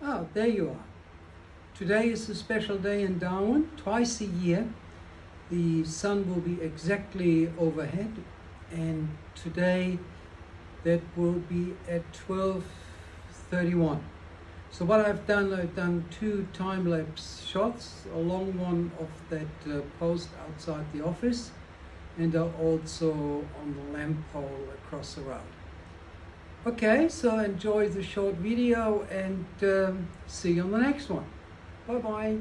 Yeah, there you are. Today is a special day in Darwin. Twice a year, the sun will be exactly overhead, and today that will be at 12.31. So what I've done, I've done two time-lapse shots, a long one of that uh, post outside the office, and also on the lamp pole across the road. Okay, so enjoy the short video and um, see you on the next one. Bye bye.